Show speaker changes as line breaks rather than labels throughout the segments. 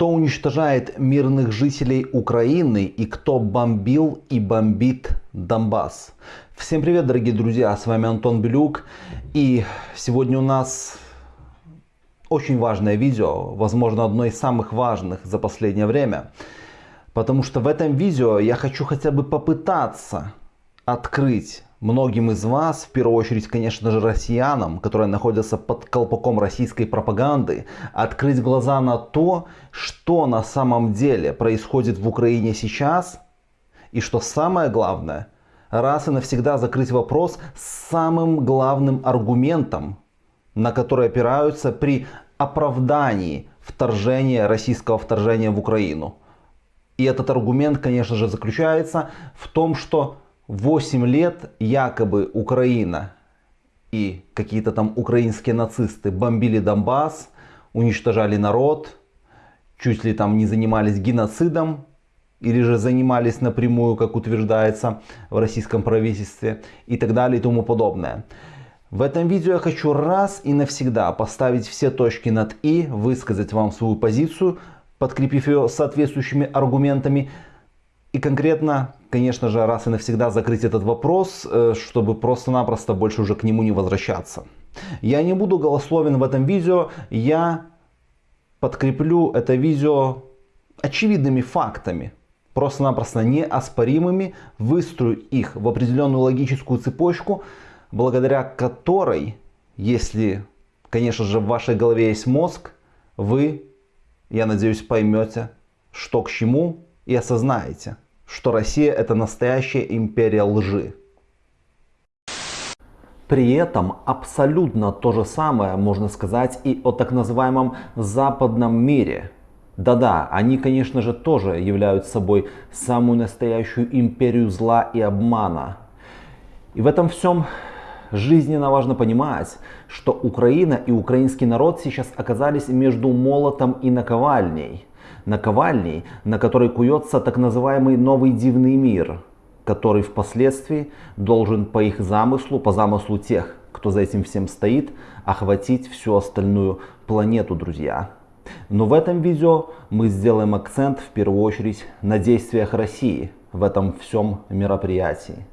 Кто уничтожает мирных жителей Украины и кто бомбил и бомбит Донбасс? Всем привет, дорогие друзья, с вами Антон Белюк. И сегодня у нас очень важное видео, возможно, одно из самых важных за последнее время. Потому что в этом видео я хочу хотя бы попытаться открыть многим из вас, в первую очередь, конечно же, россиянам, которые находятся под колпаком российской пропаганды, открыть глаза на то, что на самом деле происходит в Украине сейчас, и что самое главное, раз и навсегда закрыть вопрос с самым главным аргументом, на который опираются при оправдании вторжения, российского вторжения в Украину. И этот аргумент, конечно же, заключается в том, что 8 лет якобы Украина и какие-то там украинские нацисты бомбили Донбасс, уничтожали народ, чуть ли там не занимались геноцидом, или же занимались напрямую, как утверждается в российском правительстве и так далее и тому подобное. В этом видео я хочу раз и навсегда поставить все точки над «и», высказать вам свою позицию, подкрепив ее соответствующими аргументами, и конкретно, конечно же, раз и навсегда закрыть этот вопрос, э, чтобы просто-напросто больше уже к нему не возвращаться. Я не буду голословен в этом видео, я подкреплю это видео очевидными фактами, просто-напросто неоспоримыми, выстрою их в определенную логическую цепочку, благодаря которой, если, конечно же, в вашей голове есть мозг, вы, я надеюсь, поймете, что к чему, и осознаете, что Россия это настоящая империя лжи. При этом абсолютно то же самое можно сказать и о так называемом западном мире. Да-да, они, конечно же, тоже являются собой самую настоящую империю зла и обмана. И в этом всем жизненно важно понимать, что Украина и украинский народ сейчас оказались между молотом и наковальней наковальней, на которой куется так называемый новый дивный мир, который впоследствии должен по их замыслу, по замыслу тех, кто за этим всем стоит, охватить всю остальную планету, друзья. Но в этом видео мы сделаем акцент в первую очередь на действиях России в этом всем мероприятии.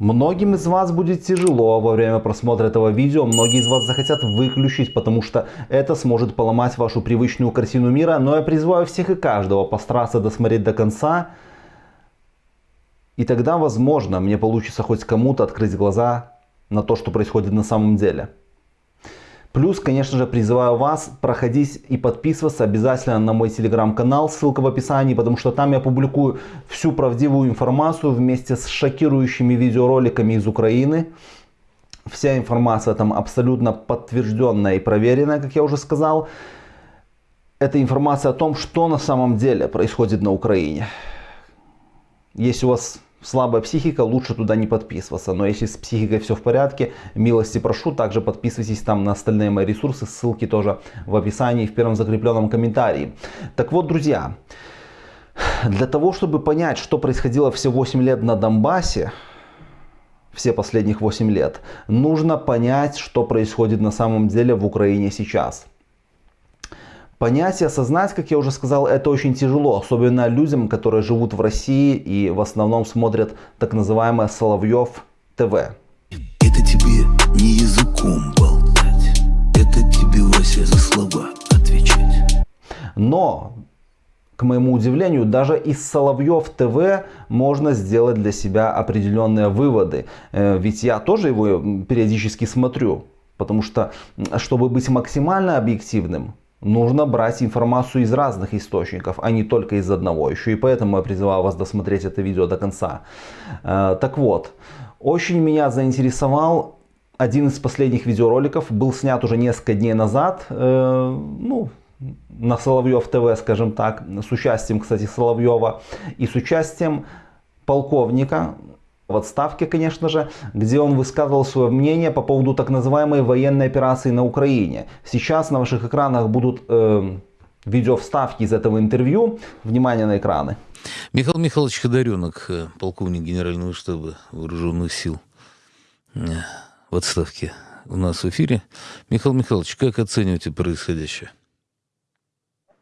Многим из вас будет тяжело во время просмотра этого видео, многие из вас захотят выключить, потому что это сможет поломать вашу привычную картину мира, но я призываю всех и каждого постараться досмотреть до конца, и тогда, возможно, мне получится хоть кому-то открыть глаза на то, что происходит на самом деле. Плюс, конечно же, призываю вас проходить и подписываться обязательно на мой телеграм-канал, ссылка в описании, потому что там я публикую всю правдивую информацию вместе с шокирующими видеороликами из Украины. Вся информация там абсолютно подтвержденная и проверенная, как я уже сказал. Это информация о том, что на самом деле происходит на Украине. Если у вас слабая психика, лучше туда не подписываться. Но если с психикой все в порядке, милости прошу, также подписывайтесь там на остальные мои ресурсы, ссылки тоже в описании в первом закрепленном комментарии. Так вот, друзья, для того, чтобы понять, что происходило все 8 лет на Донбассе, все последних 8 лет, нужно понять, что происходит на самом деле в Украине сейчас. Понять и осознать, как я уже сказал, это очень тяжело, особенно людям, которые живут в России и в основном смотрят так называемое Соловьев ТВ. Это тебе не языком болтать, это тебе, Вася, за слова отвечать. Но, к моему удивлению, даже из Соловьев ТВ можно сделать для себя определенные выводы. Э, ведь я тоже его периодически смотрю, потому что, чтобы быть максимально объективным, нужно брать информацию из разных источников, а не только из одного. Еще и поэтому я призываю вас досмотреть это видео до конца. Э, так вот, очень меня заинтересовал один из последних видеороликов, был снят уже несколько дней назад, э, ну, на Соловьев ТВ, скажем так, с участием, кстати, Соловьева и с участием полковника в отставке, конечно же, где он высказывал свое мнение по поводу так называемой военной операции на Украине. Сейчас на ваших экранах будут э, видеовставки из этого интервью. Внимание на экраны.
Михаил Михайлович Ходоренок, э, полковник Генерального штаба Вооруженных сил э, в отставке у нас в эфире. Михаил Михайлович, как оцениваете происходящее?
А,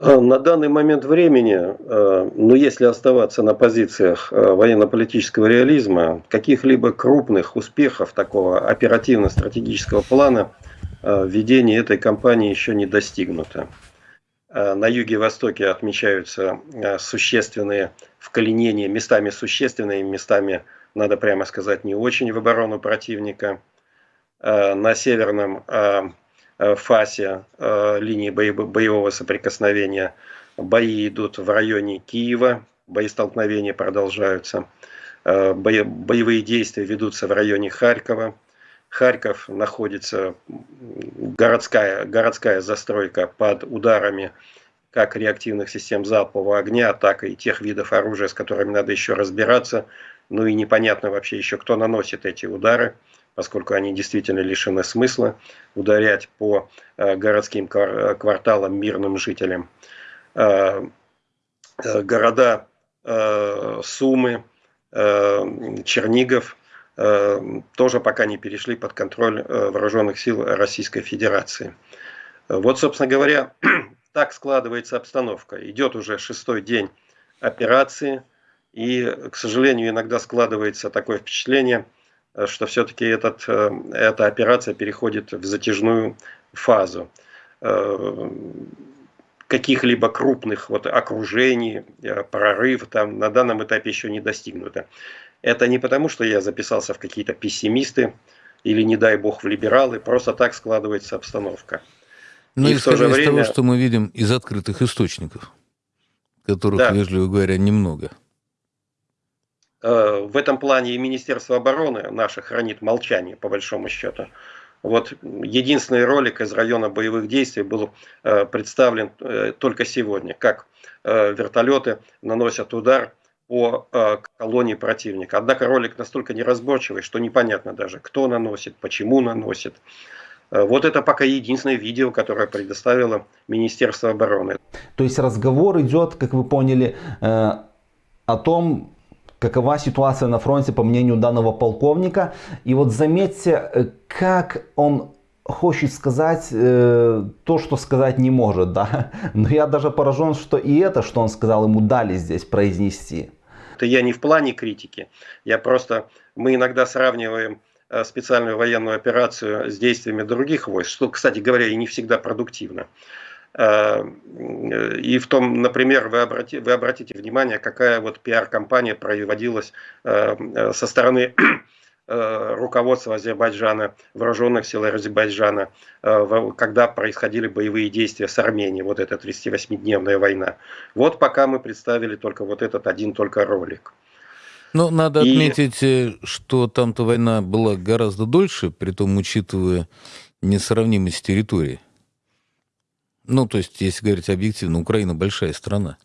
на данный момент времени, а, ну если оставаться на позициях а, военно-политического реализма, каких-либо крупных успехов такого оперативно-стратегического плана введения этой кампании еще не достигнуто. На юге и востоке отмечаются существенные вколенения, местами существенные, местами, надо прямо сказать, не очень в оборону противника. На северном фасе э, линии боевого соприкосновения. Бои идут в районе Киева, боестолкновения продолжаются. Э, боевые действия ведутся в районе Харькова. Харьков находится городская, городская застройка под ударами как реактивных систем залпового огня, так и тех видов оружия, с которыми надо еще разбираться. Ну и непонятно вообще еще, кто наносит эти удары поскольку они действительно лишены смысла, ударять по э, городским кварталам мирным жителям. Э, э, города Сумы, Чернигов тоже пока не перешли под контроль вооруженных сил Российской Федерации. Вот, собственно говоря, так складывается обстановка. Идет уже шестой день операции, и, к сожалению, иногда складывается такое впечатление – Э, что все-таки э, эта операция переходит в затяжную фазу. Э, каких-либо крупных вот окружений, прорыв там на данном этапе еще не достигнуто. Это не потому, что я записался в какие-то пессимисты или, не дай бог, в либералы, просто так складывается обстановка.
Но ну, и исходя из время... того, что мы видим из открытых источников, которых, да. вежливо говоря, немного.
Э, в этом плане и Министерство обороны наше хранит молчание, по большому счету. Вот единственный ролик из района боевых действий был э, представлен э, только сегодня, как вертолеты наносят удар по колонии противника. Однако ролик настолько неразборчивый, что непонятно даже, кто наносит, почему наносит. Вот это пока единственное видео, которое предоставило Министерство обороны.
То есть разговор идет, как вы поняли, о том, какова ситуация на фронте по мнению данного полковника. И вот заметьте, э, как он хочет сказать э, то, что сказать не может, да. Но я даже поражен, что и это, что он сказал, ему дали здесь произнести.
Это я не в плане критики, я просто, мы иногда сравниваем э, специальную военную операцию с действиями других войск, что, кстати говоря, и не всегда продуктивно. Э, и в том, например, вы, обрати, вы обратите внимание, какая вот пиар-компания проводилась э, э, со стороны руководства Азербайджана, вооруженных сил Азербайджана, когда происходили боевые действия с Арменией, вот эта 38-дневная война. Вот пока мы представили только вот этот один только ролик.
Ну, надо И... отметить, что там-то война была гораздо дольше, при том учитывая несравнимость территории. Ну, то есть, если говорить объективно, Украина большая страна.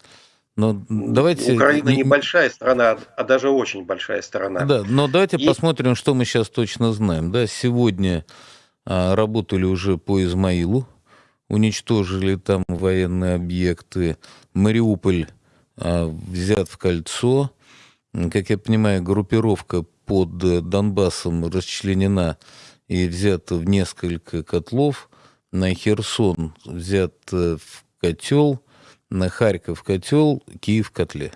Но давайте...
Украина не большая страна, а даже очень большая страна.
Да, но давайте И... посмотрим, что мы сейчас точно знаем. Да, сегодня а, работали уже по Измаилу, уничтожили там военные объекты. Мариуполь а, взят в кольцо. Как я понимаю, группировка под Донбассом расчленена и взята в несколько котлов на Херсон взят э, в котел, на Харьков котел, Киев котле.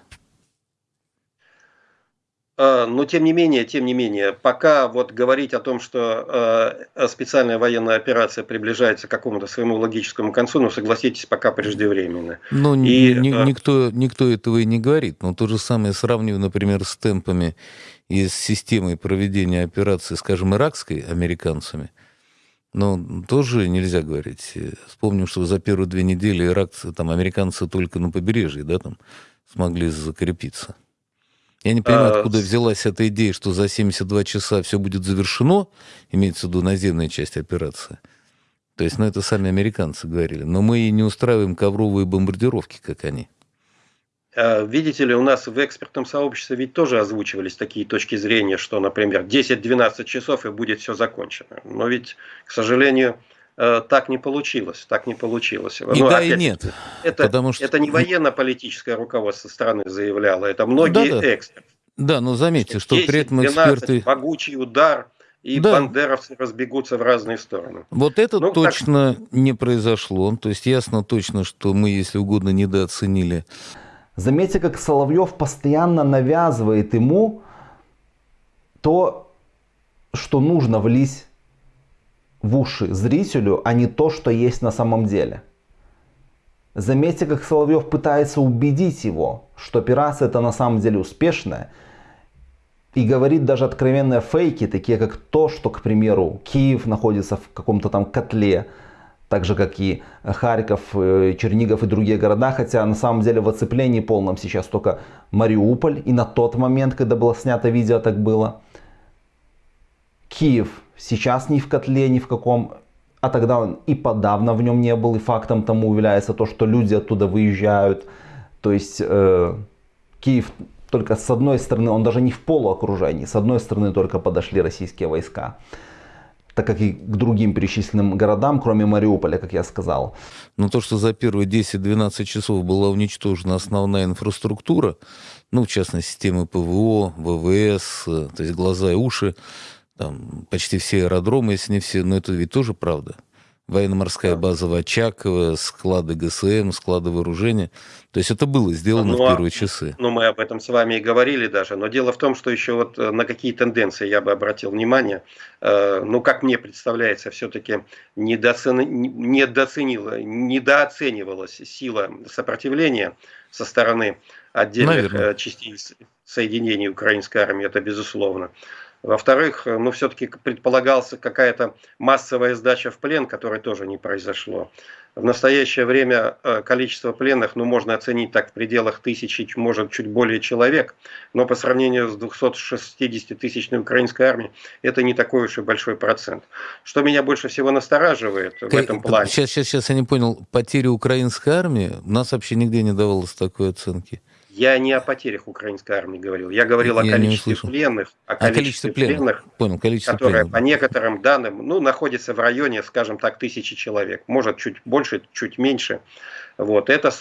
А, но тем не менее, тем не менее, пока вот говорить о том, что э, специальная военная операция приближается к какому-то своему логическому концу, ну согласитесь, пока преждевременно.
Ну, и, ни, э, никто, никто этого и не говорит. Но то же самое сравниваю, например, с темпами и с системой проведения операции, скажем, иракской американцами – но тоже нельзя говорить. Вспомним, что за первые две недели иракцы, там, американцы только на побережье, да, там, смогли закрепиться. Я не понимаю, а... откуда взялась эта идея, что за 72 часа все будет завершено, имеется в виду наземная часть операции. То есть, ну, это сами американцы говорили. Но мы и не устраиваем ковровые бомбардировки, как они.
А, видите ли, у нас в экспертном сообществе ведь тоже озвучивались такие точки зрения, что, например, 10-12 часов и будет все закончено. Но ведь, к сожалению, э, так не получилось. Так не получилось.
И ну, да, опять, и нет.
Это, потому что... это не военно-политическое руководство страны заявляло, это многие да, да. эксперты.
Да, но заметьте, что 10, при этом эксперты...
12, могучий удар, и да. бандеровцы разбегутся в разные стороны.
Вот это ну, точно так... не произошло. То есть ясно точно, что мы, если угодно, недооценили.
Заметьте, как Соловьев постоянно навязывает ему то, что нужно влить в уши зрителю, а не то, что есть на самом деле. Заметьте, как Соловьев пытается убедить его, что операция это на самом деле успешная, и говорит даже откровенные фейки, такие как то, что, к примеру, Киев находится в каком-то там котле, так же как и Харьков, э, Чернигов и другие города, хотя на самом деле в оцеплении полном сейчас только Мариуполь, и на тот момент, когда было снято видео, так было. Киев сейчас не в котле, ни в каком, а тогда он и подавно в нем не был, и фактом тому является то, что люди оттуда выезжают. То есть э, Киев только с одной стороны, он даже не в полуокружении, с одной стороны только подошли российские войска так как и к другим перечисленным городам, кроме Мариуполя, как я сказал.
Но то, что за первые 10-12 часов была уничтожена основная инфраструктура, ну, в частности, системы ПВО, ВВС, то есть глаза и уши, там, почти все аэродромы, если не все, но это ведь тоже правда военно-морская база в Очаково, склады ГСМ, склады вооружения. То есть это было сделано ну, в а первые часы.
Ну, мы об этом с вами и говорили даже. Но дело в том, что еще вот э, на какие тенденции я бы обратил внимание. Э, ну, как мне представляется, все-таки недооценила, недооценивалась сила сопротивления со стороны отдельных Наверное. Э, частей соединений украинской армии, это безусловно. Во-вторых, э, ну все-таки предполагался какая-то массовая сдача в плен, которая тоже не произошло. В настоящее время э, количество пленных, ну, можно оценить так в пределах тысячи, может, чуть более человек, но по сравнению с 260-тысячной украинской армией, это не такой уж и большой процент. Что меня больше всего настораживает в этом плане...
Сейчас, сейчас, сейчас я не понял, потери украинской армии, у нас вообще нигде не давалось такой оценки.
Я не о потерях украинской армии говорил. Я говорил я о количестве пленных, о количестве, о количестве пленных, пленных
Понял, количество
которое пленных. по некоторым данным ну, находится в районе, скажем так, тысячи человек. Может, чуть больше, чуть меньше. Вот. Это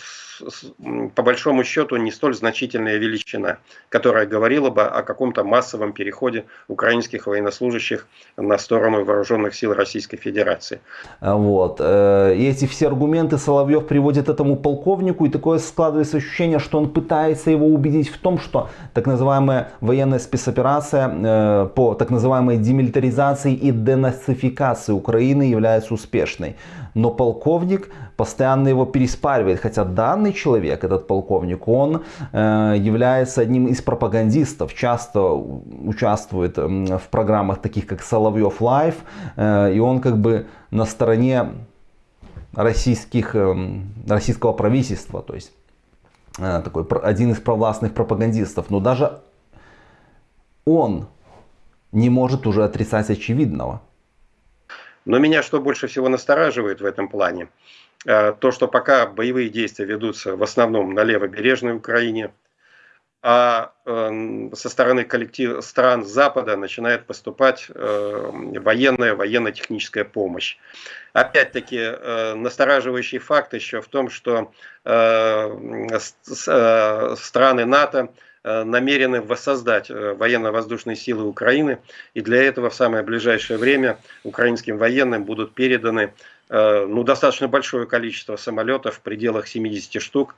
по большому счету не столь значительная величина, которая говорила бы о каком-то массовом переходе украинских военнослужащих на сторону вооруженных сил Российской Федерации.
А вот. Э, и эти все аргументы Соловьев приводит этому полковнику, и такое складывается ощущение, что он пытается его убедить в том, что так называемая военная спецоперация э, по так называемой демилитаризации и денацификации Украины является успешной. Но полковник постоянно его переспаривает, хотя данный человек, этот полковник, он э, является одним из пропагандистов, часто участвует в программах таких как Соловьев Лайв, э, и он как бы на стороне российских, э, российского правительства, то есть э, такой один из провластных пропагандистов, но даже он не может уже отрицать очевидного.
Но меня что больше всего настораживает в этом плане, э, то, что пока боевые действия ведутся в основном на левобережной Украине, а э, со стороны коллектив стран Запада начинает поступать э, военная, военно-техническая помощь. Опять-таки, настораживающий факт еще в том, что страны НАТО намерены воссоздать э, военно-воздушные силы Украины. И для этого в самое ближайшее время украинским военным будут переданы э, ну, достаточно большое количество самолетов в пределах 70 штук.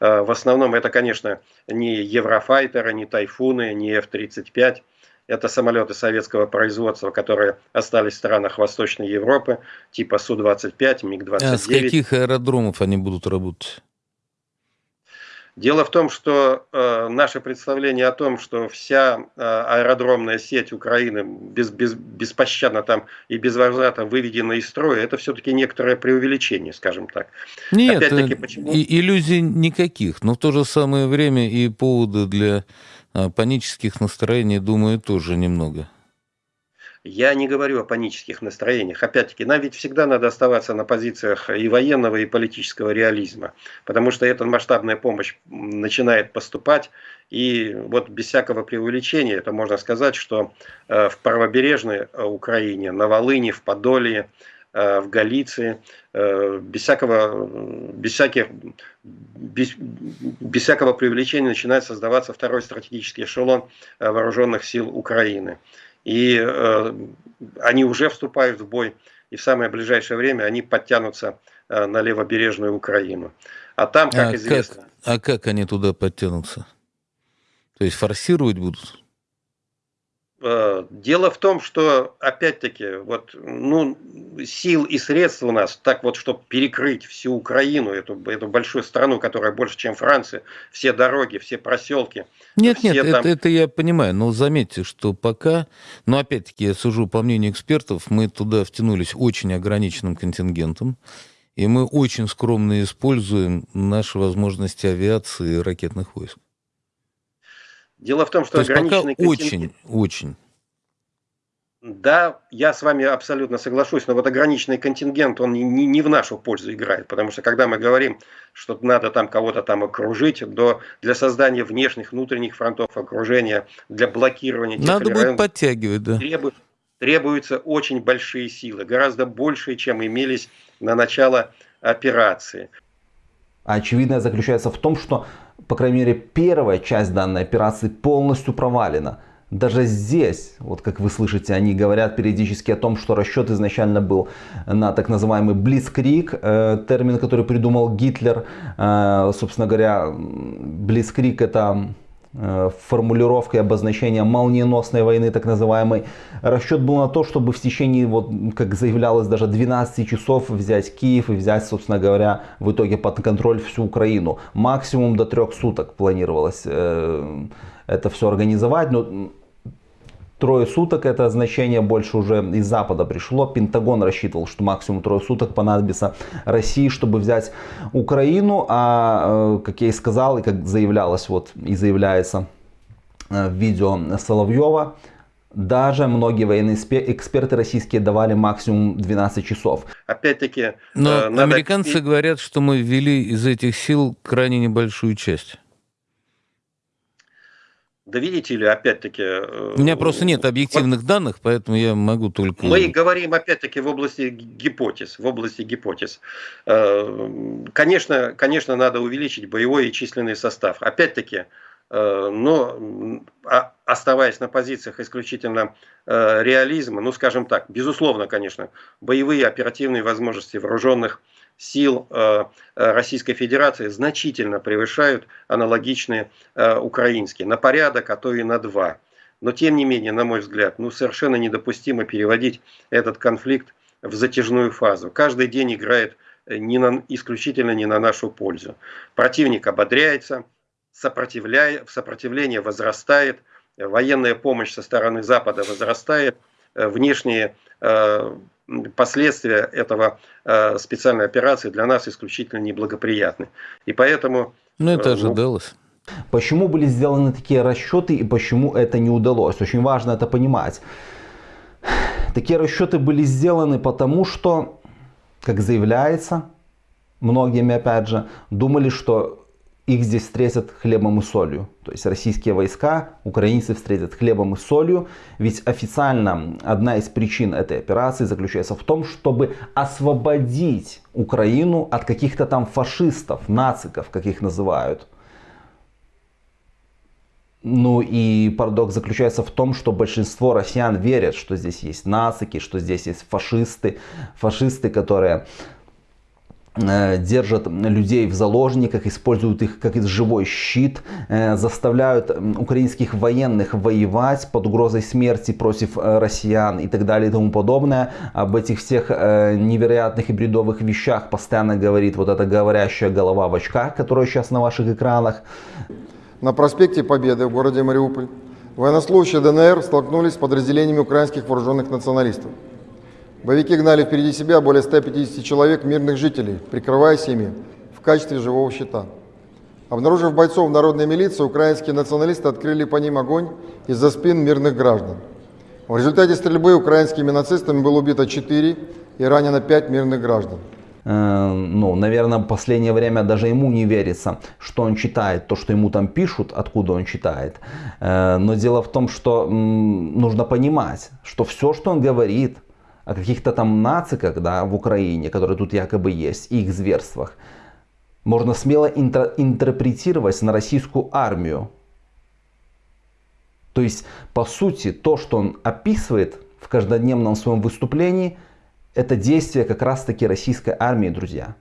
В основном это, конечно, не Еврофайтеры, не Тайфуны, не F-35. Это самолеты советского производства, которые остались в странах Восточной Европы, типа Су-25, МиГ-29. А
с каких аэродромов они будут работать?
Дело в том, что э, наше представление о том, что вся э, аэродромная сеть Украины без, без, беспощадно там и безвозвратно выведена из строя, это все-таки некоторое преувеличение, скажем так.
Нет, э, почему... и, иллюзий никаких, но в то же самое время и поводы для э, панических настроений, думаю, тоже немного.
Я не говорю о панических настроениях. Опять-таки, нам ведь всегда надо оставаться на позициях и военного, и политического реализма. Потому что эта масштабная помощь начинает поступать. И вот без всякого преувеличения, это можно сказать, что э, в правобережной э, Украине, на Волыне, в Подоле, э, в Галиции, без всякого, без всяких, без, без всякого преувеличения начинает создаваться второй стратегический эшелон вооруженных сил Украины. И э, они уже вступают в бой, и в самое ближайшее время они подтянутся э, на левобережную Украину. А там, как
а
известно...
Как, а как они туда подтянутся? То есть форсировать будут?
Э, дело в том, что, опять-таки, вот, ну, сил и средств у нас, так вот, чтобы перекрыть всю Украину, эту, эту большую страну, которая больше, чем Франция, все дороги, все проселки.
Нет,
все
нет,
там...
это, это я понимаю, но заметьте, что пока, но опять-таки я сужу по мнению экспертов, мы туда втянулись очень ограниченным контингентом, и мы очень скромно используем наши возможности авиации и ракетных войск.
Дело в том, что
То есть пока
ограниченный
очень, очень.
Да, я с вами абсолютно соглашусь, но вот ограниченный контингент, он не, не в нашу пользу играет, потому что когда мы говорим, что надо там кого-то там окружить, до, для создания внешних, внутренних фронтов окружения, для блокирования... тех
Надо будет
районов,
подтягивать, да.
требует, требуются очень большие силы, гораздо большие, чем имелись на начало операции.
Очевидное заключается в том, что, по крайней мере, первая часть данной операции полностью провалена. Даже здесь, вот как вы слышите, они говорят периодически о том, что расчет изначально был на так называемый Блицкрик, э, термин, который придумал Гитлер. Э, собственно говоря, Блицкрик это э, формулировка и обозначение молниеносной войны, так называемой. Расчет был на то, чтобы в течение, вот, как заявлялось, даже 12 часов взять Киев и взять, собственно говоря, в итоге под контроль всю Украину. Максимум до трех суток планировалось э, это все организовать. Но трое суток это значение больше уже из Запада пришло. Пентагон рассчитывал, что максимум трое суток понадобится России, чтобы взять Украину. А, э, как я и сказал, и как заявлялось вот и заявляется э, в видео Соловьева, даже многие военные эксперты российские давали максимум 12 часов.
Опять-таки,
Но
э, надо...
американцы говорят, что мы ввели из этих сил крайне небольшую часть.
Да видите ли, опять-таки... э,
У меня просто нет объективных данных, поэтому я могу только...
Мы говорим, опять-таки, в области гипотез. В области гипотез. Э, Конечно, конечно, надо увеличить боевой и численный состав. Опять-таки, э, но а- оставаясь на позициях исключительно реализма, ну, скажем так, безусловно, конечно, боевые оперативные возможности вооруженных сил э, э, Российской Федерации значительно превышают аналогичные э, украинские, на порядок, а то и на два. Но тем не менее, на мой взгляд, ну совершенно недопустимо переводить этот конфликт в затяжную фазу. Каждый день играет не на, исключительно не на нашу пользу. Противник ободряется, сопротивляя, сопротивление возрастает, военная помощь со стороны Запада возрастает, внешние последствия этого э, специальной операции для нас исключительно неблагоприятны. И поэтому...
Ну, это
э,
ожидалось.
Почему были сделаны такие расчеты и почему это не удалось? Очень важно это понимать. Такие расчеты были сделаны потому, что, как заявляется, многими опять же, думали, что их здесь встретят хлебом и солью. То есть российские войска, украинцы встретят хлебом и солью. Ведь официально одна из причин этой операции заключается в том, чтобы освободить Украину от каких-то там фашистов, нациков, как их называют. Ну и парадокс заключается в том, что большинство россиян верят, что здесь есть нацики, что здесь есть фашисты, фашисты, которые держат людей в заложниках, используют их как живой щит, э, заставляют украинских военных воевать под угрозой смерти против э, россиян и так далее и тому подобное. Об этих всех невероятных и бредовых вещах постоянно говорит вот эта говорящая голова в очках, которая сейчас на ваших экранах.
На проспекте Победы в городе Мариуполь военнослужащие ДНР столкнулись с подразделениями украинских вооруженных националистов. Боевики гнали впереди себя более 150 человек мирных жителей, прикрываясь ими в качестве живого щита. Обнаружив бойцов народной милиции, украинские националисты открыли по ним огонь из-за спин мирных граждан. В результате стрельбы украинскими нацистами было убито 4 и ранено 5 мирных граждан.
Э, ну, наверное, в последнее время даже ему не верится, что он читает то, что ему там пишут, откуда он читает. Э, но дело в том, что нужно понимать, что все, что он говорит, о каких-то там нациках да, в Украине, которые тут якобы есть, и их зверствах, можно смело интерпретировать на российскую армию. То есть, по сути, то, что он описывает в каждодневном своем выступлении, это действие как раз-таки российской армии, друзья.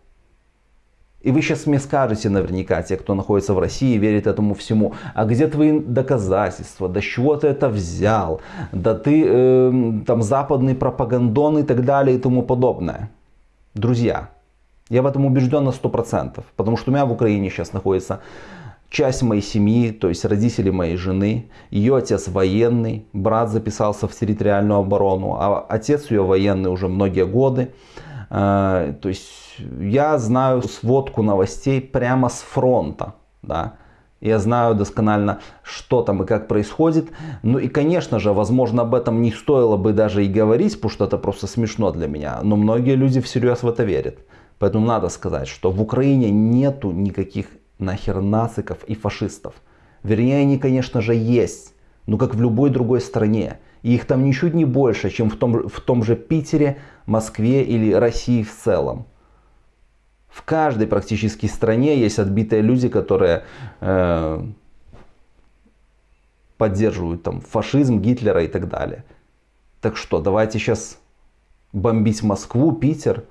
И вы сейчас мне скажете наверняка, те, кто находится в России, верит этому всему, а где твои доказательства, да чего ты это взял, да ты э, там западный пропагандон и так далее и тому подобное. Друзья, я в этом убежден на 100%, потому что у меня в Украине сейчас находится часть моей семьи, то есть родители моей жены, ее отец военный, брат записался в территориальную оборону, а отец ее военный уже многие годы. Э, то есть я знаю сводку новостей прямо с фронта. Да? Я знаю досконально, что там и как происходит. Ну и, конечно же, возможно, об этом не стоило бы даже и говорить, потому что это просто смешно для меня. Но многие люди всерьез в это верят. Поэтому надо сказать, что в Украине нету никаких нахер нациков и фашистов. Вернее, они, конечно же, есть. Но как в любой другой стране. И их там ничуть не больше, чем в том, в том же Питере, Москве или России в целом. В каждой практически стране есть отбитые люди, которые э, поддерживают там фашизм, Гитлера и так далее. Так что, давайте сейчас бомбить Москву, Питер.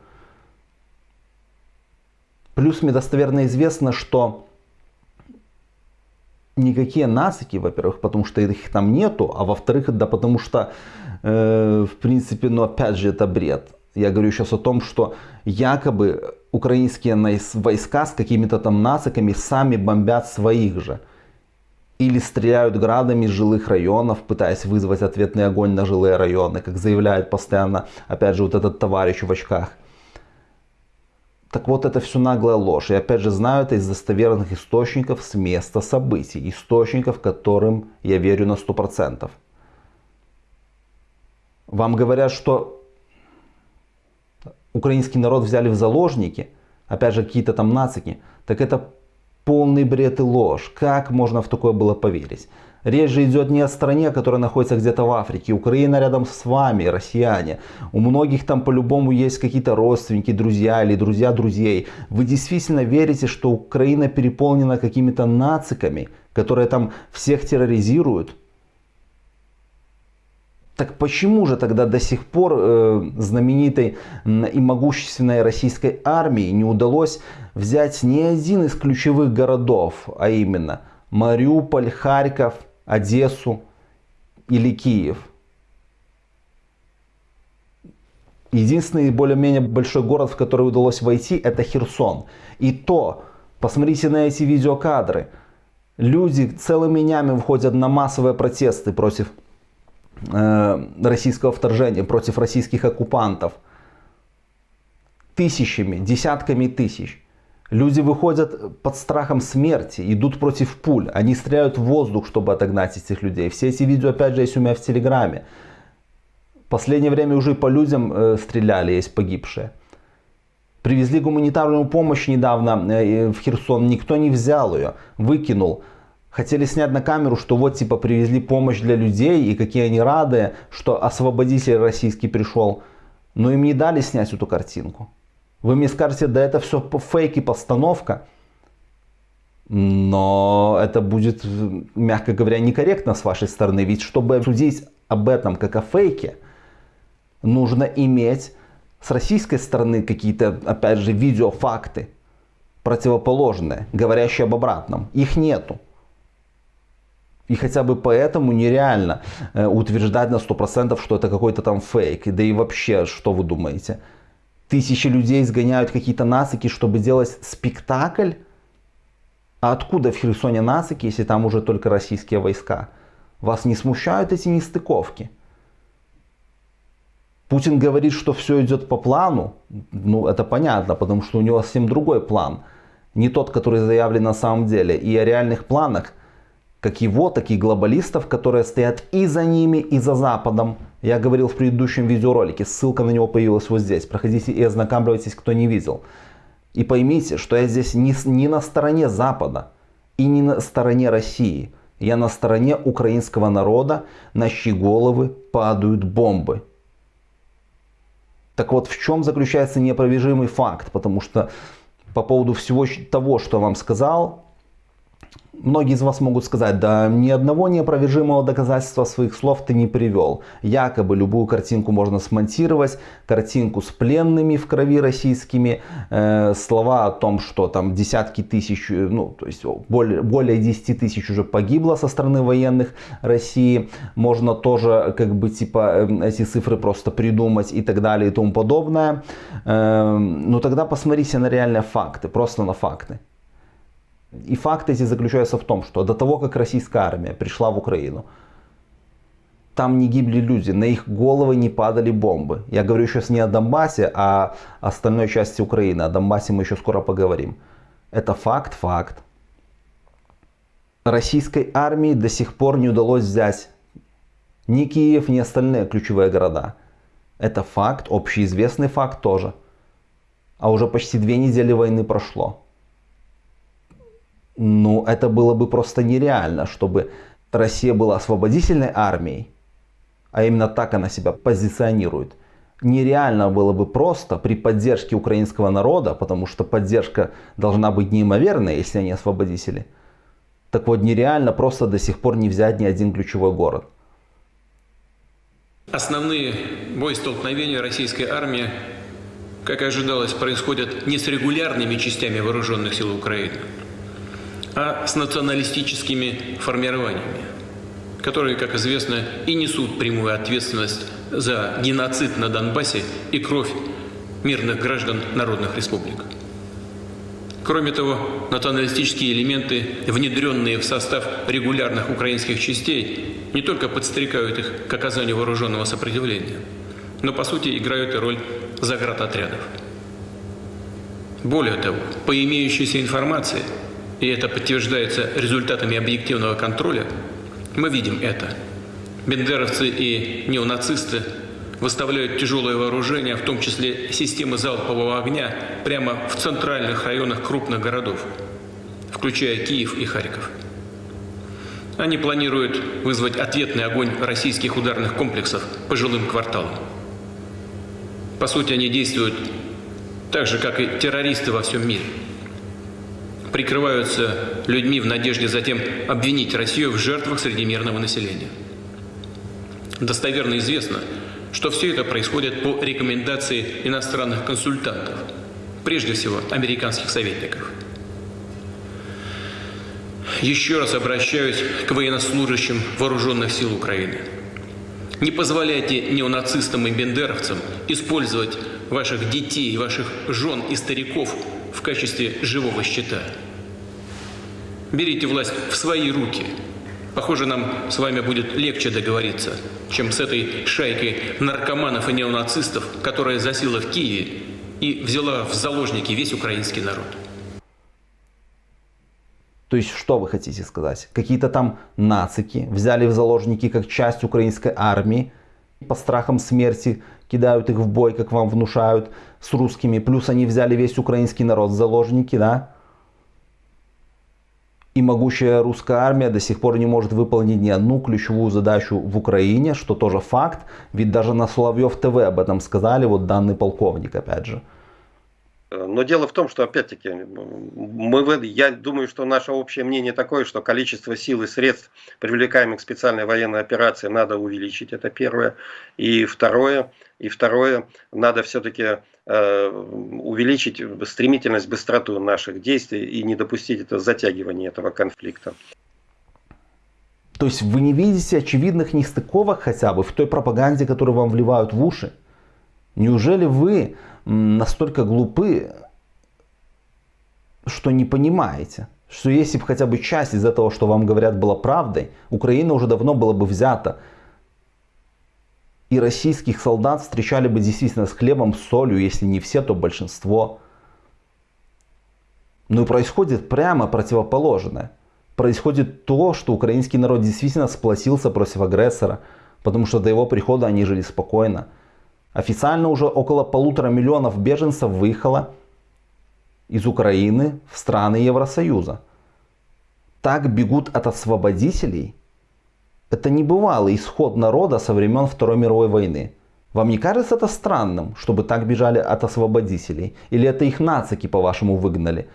Плюс мне достоверно известно, что никакие нацики, во-первых, потому что их там нету, а во-вторых, да потому что, э, в принципе, ну опять же, это бред. Я говорю сейчас о том, что якобы украинские войска с какими-то там нациками сами бомбят своих же. Или стреляют градами из жилых районов, пытаясь вызвать ответный огонь на жилые районы, как заявляет постоянно, опять же, вот этот товарищ в очках. Так вот, это все наглая ложь. И опять же, знаю это из достоверных источников с места событий. Источников, которым я верю на 100%. Вам говорят, что украинский народ взяли в заложники, опять же какие-то там нацики, так это полный бред и ложь. Как можно в такое было поверить? Речь же идет не о стране, которая находится где-то в Африке. Украина рядом с вами, россияне. У многих там по-любому есть какие-то родственники, друзья или друзья друзей. Вы действительно верите, что Украина переполнена какими-то нациками, которые там всех терроризируют? Так почему же тогда до сих пор э, знаменитой и могущественной российской армии не удалось взять ни один из ключевых городов, а именно Мариуполь, Харьков, Одессу или Киев? Единственный более-менее большой город, в который удалось войти, это Херсон. И то, посмотрите на эти видеокадры. Люди целыми днями выходят на массовые протесты против Э, российского вторжения, против российских оккупантов. Тысячами, десятками тысяч. Люди выходят под страхом смерти, идут против пуль. Они стреляют в воздух, чтобы отогнать этих людей. Все эти видео, опять же, есть у меня в Телеграме. В последнее время уже и по людям э, стреляли, есть погибшие. Привезли гуманитарную помощь недавно э, в Херсон, никто не взял ее, выкинул. Хотели снять на камеру, что вот типа привезли помощь для людей и какие они рады, что освободитель российский пришел. Но им не дали снять эту картинку. Вы мне скажете, да это все фейк и постановка. Но это будет, мягко говоря, некорректно с вашей стороны. Ведь чтобы судить об этом как о фейке, нужно иметь с российской стороны какие-то, опять же, видеофакты противоположные, говорящие об обратном. Их нету. И хотя бы поэтому нереально э, утверждать на 100%, что это какой-то там фейк. Да и вообще, что вы думаете? Тысячи людей сгоняют какие-то нацики, чтобы делать спектакль? А откуда в Херсоне нацики, если там уже только российские войска? Вас не смущают эти нестыковки? Путин говорит, что все идет по плану. Ну, это понятно, потому что у него совсем другой план. Не тот, который заявлен на самом деле. И о реальных планах как его, так и глобалистов, которые стоят и за ними, и за Западом. Я говорил в предыдущем видеоролике, ссылка на него появилась вот здесь. Проходите и ознакомьтесь, кто не видел. И поймите, что я здесь не, не на стороне Запада и не на стороне России. Я на стороне украинского народа, на чьи головы падают бомбы. Так вот, в чем заключается неопровержимый факт? Потому что по поводу всего того, что я вам сказал, Многие из вас могут сказать, да ни одного неопровержимого доказательства своих слов ты не привел. Якобы любую картинку можно смонтировать, картинку с пленными в крови российскими, э, слова о том, что там десятки тысяч, э, ну то есть более, более 10 тысяч уже погибло со стороны военных России. Можно тоже как бы типа э, эти цифры просто придумать и так далее и тому подобное. Э, но тогда посмотрите на реальные факты, просто на факты. И факт эти заключаются в том, что до того, как российская армия пришла в Украину, там не гибли люди, на их головы не падали бомбы. Я говорю сейчас не о Донбассе, а о остальной части Украины. О Донбассе мы еще скоро поговорим. Это факт, факт. Российской армии до сих пор не удалось взять ни Киев, ни остальные ключевые города. Это факт, общеизвестный факт тоже. А уже почти две недели войны прошло. Ну, это было бы просто нереально, чтобы Россия была освободительной армией, а именно так она себя позиционирует. Нереально было бы просто при поддержке украинского народа, потому что поддержка должна быть неимоверной, если они освободители. Так вот, нереально просто до сих пор не взять ни один ключевой город.
Основные боестолкновения российской армии, как и ожидалось, происходят не с регулярными частями вооруженных сил Украины, а с националистическими формированиями, которые, как известно, и несут прямую ответственность за геноцид на Донбассе и кровь мирных граждан народных республик. Кроме того, националистические элементы, внедренные в состав регулярных украинских частей, не только подстрекают их к оказанию вооруженного сопротивления, но по сути играют и роль заградотрядов. Более того, по имеющейся информации – и это подтверждается результатами объективного контроля, мы видим это. Бендеровцы и неонацисты выставляют тяжелое вооружение, в том числе системы залпового огня, прямо в центральных районах крупных городов, включая Киев и Харьков. Они планируют вызвать ответный огонь российских ударных комплексов по жилым кварталам. По сути, они действуют так же, как и террористы во всем мире – прикрываются людьми в надежде затем обвинить Россию в жертвах среди мирного населения. Достоверно известно, что все это происходит по рекомендации иностранных консультантов, прежде всего американских советников. Еще раз обращаюсь к военнослужащим вооруженных сил Украины. Не позволяйте неонацистам и бендеровцам использовать ваших детей, ваших жен и стариков в качестве живого щита. Берите власть в свои руки. Похоже, нам с вами будет легче договориться, чем с этой шайкой наркоманов и неонацистов, которая засела в Киеве и взяла в заложники весь украинский народ.
То есть, что вы хотите сказать? Какие-то там нацики взяли в заложники как часть украинской армии, по страхам смерти кидают их в бой, как вам внушают, с русскими. Плюс они взяли весь украинский народ в заложники, да? И могущая русская армия до сих пор не может выполнить ни одну ключевую задачу в Украине, что тоже факт. Ведь даже на Соловьев ТВ об этом сказали, вот данный полковник, опять же.
Но дело в том, что, опять-таки, мы, я думаю, что наше общее мнение такое, что количество сил и средств, привлекаемых к специальной военной операции, надо увеличить, это первое. И второе, и второе надо все-таки э, увеличить стремительность, быстроту наших действий и не допустить это затягивания этого конфликта.
То есть вы не видите очевидных нестыковок хотя бы в той пропаганде, которую вам вливают в уши? Неужели вы настолько глупы, что не понимаете, что если бы хотя бы часть из этого, что вам говорят, была правдой, Украина уже давно была бы взята. И российских солдат встречали бы действительно с хлебом, с солью, если не все, то большинство. Но и происходит прямо противоположное. Происходит то, что украинский народ действительно сплотился против агрессора, потому что до его прихода они жили спокойно. Официально уже около полутора миллионов беженцев выехало из Украины в страны Евросоюза. Так бегут от освободителей. Это небывалый исход народа со времен Второй мировой войны. Вам не кажется это странным, чтобы так бежали от освободителей? Или это их нацики, по-вашему, выгнали?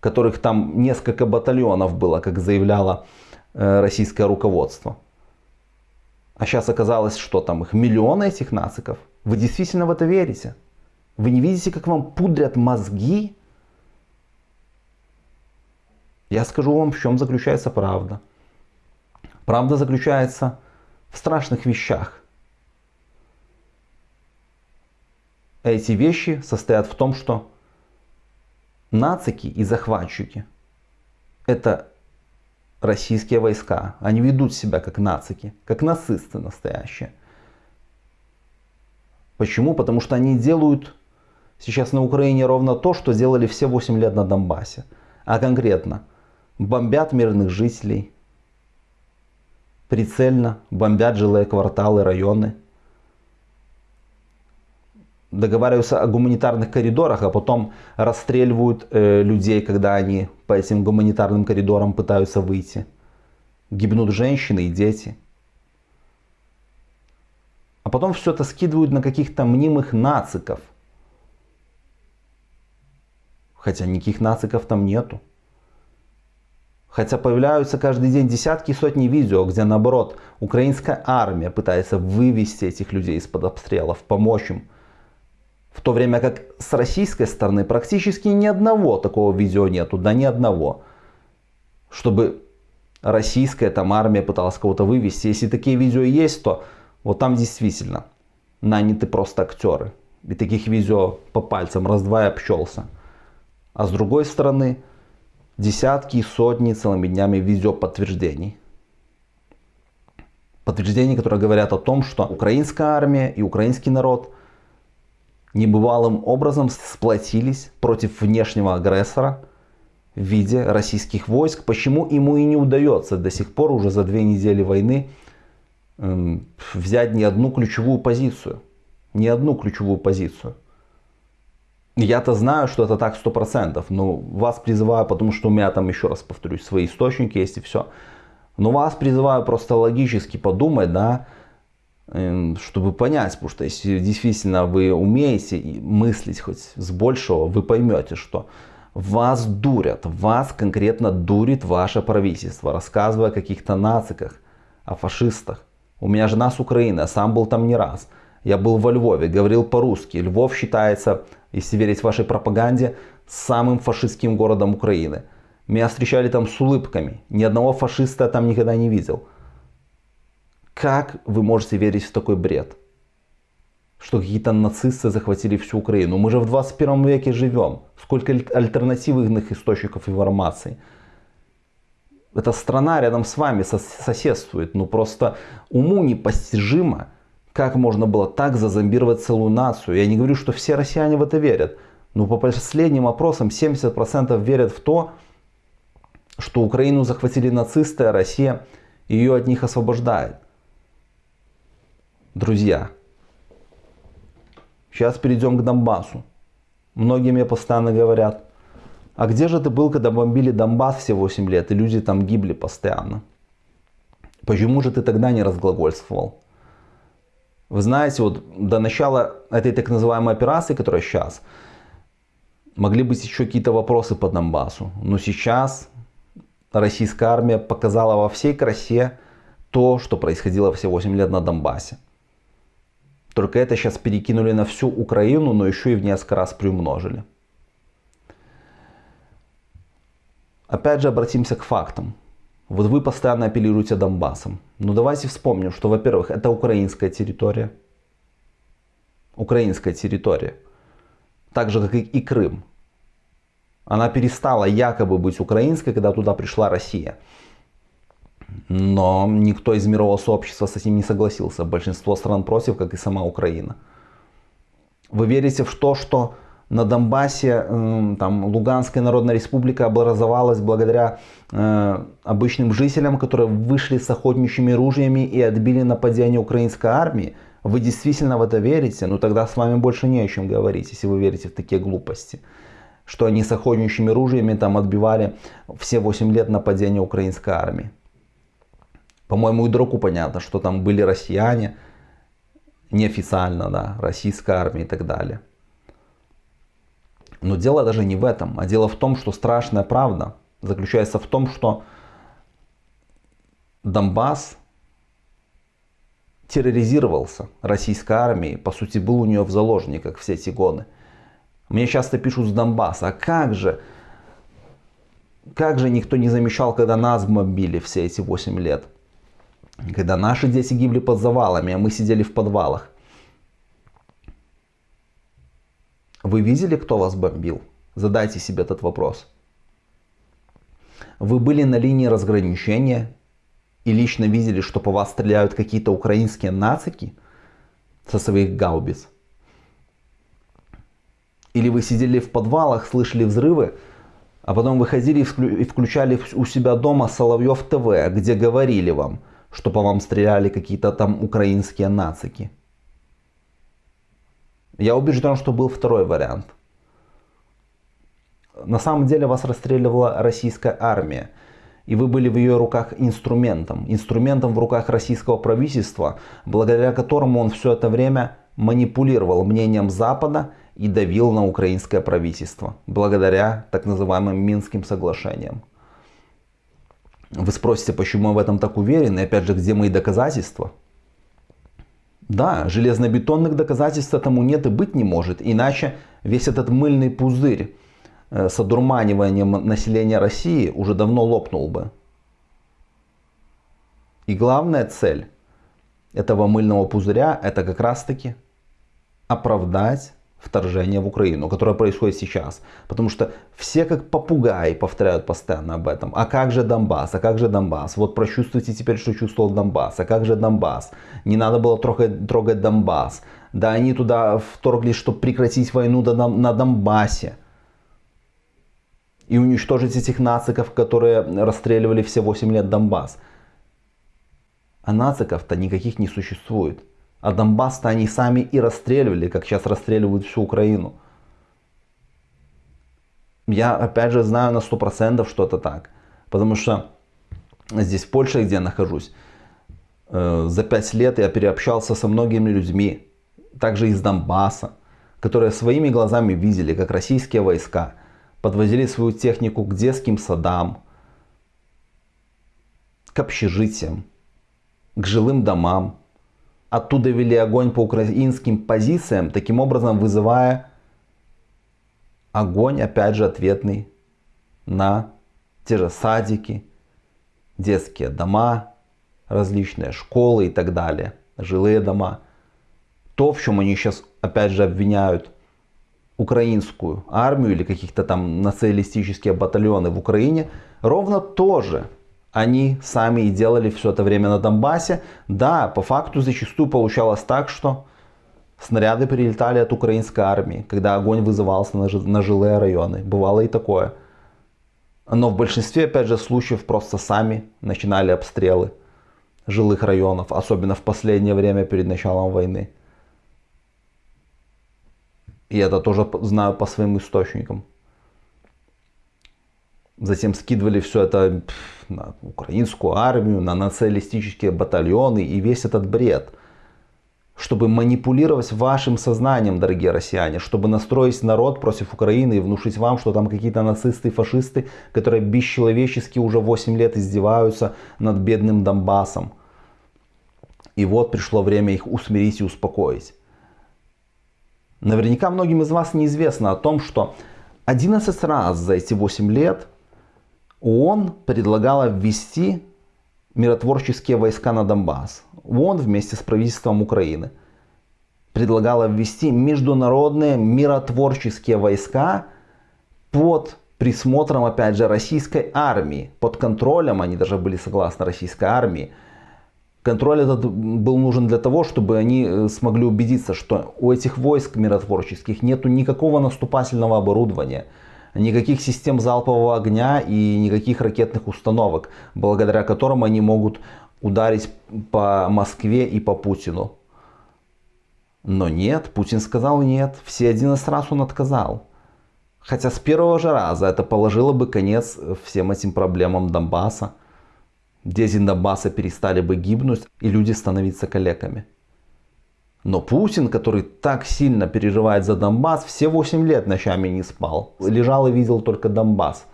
которых там несколько батальонов было, как заявляло э, российское руководство. А сейчас оказалось, что там их миллионы этих нациков. Вы действительно в это верите? Вы не видите, как вам пудрят мозги? Я скажу вам, в чем заключается правда. Правда заключается в страшных вещах. Эти вещи состоят в том, что нацики и захватчики – это российские войска. Они ведут себя как нацики, как нацисты настоящие. Почему? Потому что они делают сейчас на Украине ровно то, что сделали все 8 лет на Донбассе. А конкретно бомбят мирных жителей, прицельно бомбят жилые кварталы, районы, договариваются о гуманитарных коридорах, а потом расстреливают э, людей, когда они по этим гуманитарным коридорам пытаются выйти. Гибнут женщины и дети. А потом все это скидывают на каких-то мнимых нациков. Хотя никаких нациков там нету. Хотя появляются каждый день десятки и сотни видео, где наоборот украинская армия пытается вывести этих людей из-под обстрелов, помочь им в то время как с российской стороны практически ни одного такого видео нету, да ни одного. Чтобы российская там армия пыталась кого-то вывести. Если такие видео есть, то вот там действительно наняты просто актеры. И таких видео по пальцам раз-два и общался. А с другой стороны, десятки и сотни целыми днями видео подтверждений. Подтверждений, которые говорят о том, что украинская армия и украинский народ – небывалым образом сплотились против внешнего агрессора в виде российских войск. Почему ему и не удается до сих пор, уже за две недели войны, взять ни одну ключевую позицию. Ни одну ключевую позицию. Я-то знаю, что это так 100%, но вас призываю, потому что у меня там, еще раз повторюсь, свои источники есть и все. Но вас призываю просто логически подумать, да, Эм, чтобы понять, потому что если действительно вы умеете мыслить хоть с большего, вы поймете, что вас дурят, вас конкретно дурит ваше правительство, рассказывая о каких-то нациках, о фашистах. У меня жена с Украины, я сам был там не раз. Я был во Львове, говорил по-русски. Львов считается, если верить вашей пропаганде, самым фашистским городом Украины. Меня встречали там с улыбками. Ни одного фашиста я там никогда не видел. Как вы можете верить в такой бред? Что какие-то нацисты захватили всю Украину. Мы же в 21 веке живем. Сколько альтернативных источников информации. Эта страна рядом с вами соседствует. Ну просто уму непостижимо, как можно было так зазомбировать целую нацию. Я не говорю, что все россияне в это верят. Но по последним опросам 70% верят в то, что Украину захватили нацисты, а Россия ее от них освобождает. Друзья, сейчас перейдем к Донбассу. Многие мне постоянно говорят, а где же ты был, когда бомбили Донбасс все 8 лет, и люди там гибли постоянно? Почему же ты тогда не разглагольствовал? Вы знаете, вот до начала этой так называемой операции, которая сейчас, могли быть еще какие-то вопросы по Донбассу. Но сейчас российская армия показала во всей красе то, что происходило все 8 лет на Донбассе. Только это сейчас перекинули на всю Украину, но еще и в несколько раз приумножили. Опять же обратимся к фактам. Вот вы постоянно апеллируете Донбассом. Но ну, давайте вспомним, что, во-первых, это украинская территория. Украинская территория. Так же, как и Крым. Она перестала якобы быть украинской, когда туда пришла Россия. Но никто из мирового сообщества с этим не согласился. Большинство стран против, как и сама Украина. Вы верите в то, что на Донбассе э, там, Луганская Народная Республика образовалась благодаря э, обычным жителям, которые вышли с охотничьими ружьями и отбили нападение украинской армии? Вы действительно в это верите? Ну тогда с вами больше не о чем говорить, если вы верите в такие глупости. Что они с охотничьими ружьями там отбивали все 8 лет нападения украинской армии. По-моему, и дураку понятно, что там были россияне, неофициально, да, российская армия и так далее. Но дело даже не в этом, а дело в том, что страшная правда заключается в том, что Донбасс терроризировался российской армией, по сути был у нее в заложниках все эти годы. Мне часто пишут с Донбасса, а как же, как же никто не замечал, когда нас бомбили все эти 8 лет? Когда наши дети гибли под завалами, а мы сидели в подвалах. Вы видели, кто вас бомбил? Задайте себе этот вопрос. Вы были на линии разграничения и лично видели, что по вас стреляют какие-то украинские нацики со своих гаубиц? Или вы сидели в подвалах, слышали взрывы, а потом выходили и включали у себя дома Соловьев ТВ, где говорили вам, что по вам стреляли какие-то там украинские нацики? Я убежден, что был второй вариант. На самом деле вас расстреливала российская армия. И вы были в ее руках инструментом. Инструментом в руках российского правительства, благодаря которому он все это время манипулировал мнением Запада и давил на украинское правительство. Благодаря так называемым Минским соглашениям. Вы спросите, почему я в этом так уверен? И опять же, где мои доказательства? Да, железнобетонных доказательств этому нет и быть не может, иначе весь этот мыльный пузырь э, с одурманиванием населения России уже давно лопнул бы. И главная цель этого мыльного пузыря это как раз таки оправдать вторжение в Украину, которое происходит сейчас. Потому что все как попугаи повторяют постоянно об этом. А как же Донбасс? А как же Донбасс? Вот прочувствуйте теперь, что чувствовал Донбасс. А как же Донбасс? Не надо было трогать, трогать Донбасс. Да они туда вторглись, чтобы прекратить войну на Донбассе. И уничтожить этих нациков, которые расстреливали все 8 лет Донбасс. А нациков-то никаких не существует. А Донбасс-то они сами и расстреливали, как сейчас расстреливают всю Украину. Я опять же знаю на 100% что это так. Потому что здесь в Польше, где я нахожусь, э, за 5 лет я переобщался со многими людьми, также из Донбасса, которые своими глазами видели, как российские войска подвозили свою технику к детским садам, к общежитиям, к жилым домам, оттуда вели огонь по украинским позициям, таким образом вызывая огонь, опять же, ответный на те же садики, детские дома, различные школы и так далее, жилые дома. То, в чем они сейчас, опять же, обвиняют украинскую армию или каких-то там националистические батальоны в Украине, ровно то же они сами и делали все это время на Донбассе. Да, по факту зачастую получалось так, что снаряды прилетали от украинской армии, когда огонь вызывался на, на жилые районы. Бывало и такое. Но в большинстве, опять же, случаев просто сами начинали обстрелы жилых районов, особенно в последнее время перед началом войны. И это тоже знаю по своим источникам. Затем скидывали все это на украинскую армию, на националистические батальоны и весь этот бред. Чтобы манипулировать вашим сознанием, дорогие россияне, чтобы настроить народ против Украины и внушить вам, что там какие-то нацисты и фашисты, которые бесчеловечески уже 8 лет издеваются над бедным Донбассом. И вот пришло время их усмирить и успокоить. Наверняка многим из вас неизвестно о том, что 11 раз за эти 8 лет ООН предлагала ввести миротворческие войска на Донбасс. ООН вместе с правительством Украины предлагала ввести международные миротворческие войска под присмотром, опять же, российской армии. Под контролем, они даже были согласны российской армии. Контроль этот был нужен для того, чтобы они э, смогли убедиться, что у этих войск миротворческих нету никакого наступательного оборудования – никаких систем залпового огня и никаких ракетных установок, благодаря которым они могут ударить по Москве и по Путину. Но нет, Путин сказал нет, все 11 раз он отказал. Хотя с первого же раза это положило бы конец всем этим проблемам Донбасса. Дети Донбасса перестали бы гибнуть и люди становиться калеками. Но Путин, который так сильно переживает за Донбасс, все 8 лет ночами не спал. Лежал и видел только Донбасс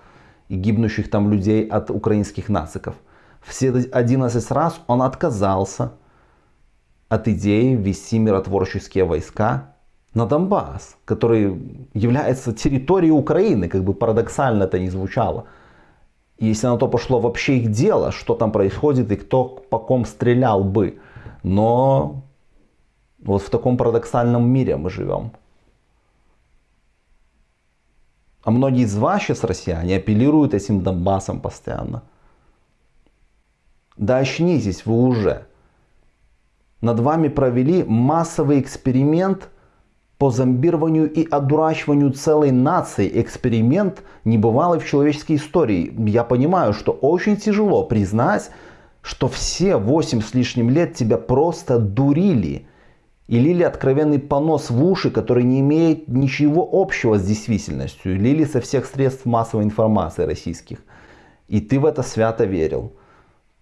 и гибнущих там людей от украинских нациков. Все 11 раз он отказался от идеи ввести миротворческие войска на Донбасс, который является территорией Украины, как бы парадоксально это не звучало. Если на то пошло вообще их дело, что там происходит и кто по ком стрелял бы. Но вот в таком парадоксальном мире мы живем. А многие из вас сейчас, россияне, апеллируют этим Донбассом постоянно. Да очнитесь вы уже. Над вами провели массовый эксперимент по зомбированию и одурачиванию целой нации. Эксперимент небывалый в человеческой истории. Я понимаю, что очень тяжело признать, что все 8 с лишним лет тебя просто дурили и лили откровенный понос в уши, который не имеет ничего общего с действительностью. Лили со всех средств массовой информации российских. И ты в это свято верил.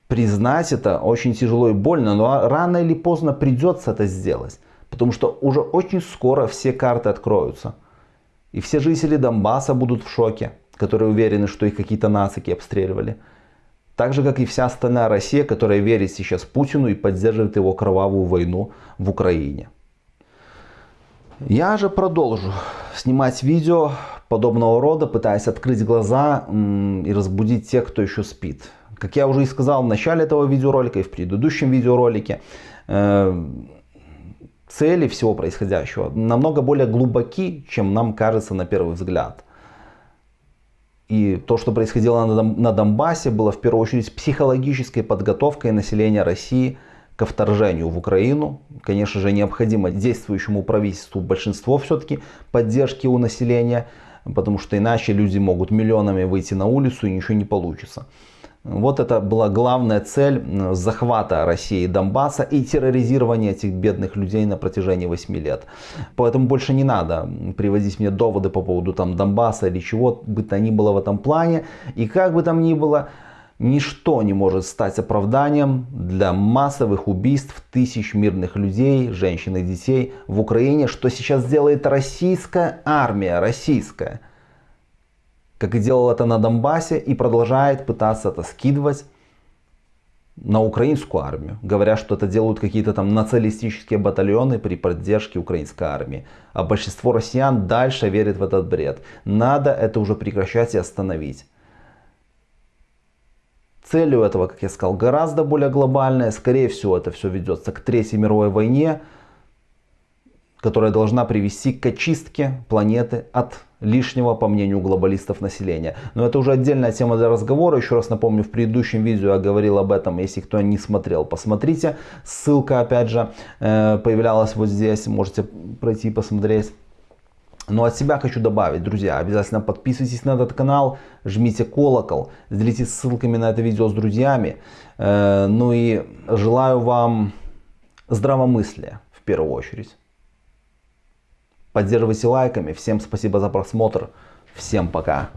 Признать это очень тяжело и больно, но рано или поздно придется это сделать. Потому что уже очень скоро все карты откроются. И все жители Донбасса будут в шоке, которые уверены, что их какие-то нацики обстреливали. Так же, как и вся остальная Россия, которая верит сейчас Путину и поддерживает его кровавую войну в Украине. Я же продолжу снимать видео подобного рода, пытаясь открыть глаза и разбудить тех, кто еще спит. Как я уже и сказал в начале этого видеоролика и в предыдущем видеоролике, э, цели всего происходящего намного более глубоки, чем нам кажется на первый взгляд. И то, что происходило на Донбассе, было в первую очередь психологической подготовкой населения России ко вторжению в Украину. Конечно же, необходимо действующему правительству большинство все-таки поддержки у населения, потому что иначе люди могут миллионами выйти на улицу и ничего не получится. Вот это была главная цель захвата России и Донбасса и терроризирования этих бедных людей на протяжении 8 лет. Поэтому больше не надо приводить мне доводы по поводу там Донбасса или чего бы то ни было в этом плане. И как бы там ни было, ничто не может стать оправданием для массовых убийств тысяч мирных людей, женщин и детей в Украине, что сейчас делает российская армия, российская как и делал это на Донбассе, и продолжает пытаться это скидывать на украинскую армию, говоря, что это делают какие-то там националистические батальоны при поддержке украинской армии. А большинство россиян дальше верит в этот бред. Надо это уже прекращать и остановить. Целью этого, как я сказал, гораздо более глобальная. Скорее всего, это все ведется к Третьей мировой войне, которая должна привести к очистке планеты от лишнего, по мнению глобалистов, населения. Но это уже отдельная тема для разговора. Еще раз напомню, в предыдущем видео я говорил об этом. Если кто не смотрел, посмотрите. Ссылка, опять же, э, появлялась вот здесь. Можете пройти и посмотреть. Но от себя хочу добавить, друзья, обязательно подписывайтесь на этот канал, жмите колокол, делитесь ссылками на это видео с друзьями. Э, ну и желаю вам здравомыслия в первую очередь. Поддерживайте лайками. Всем спасибо за просмотр. Всем пока.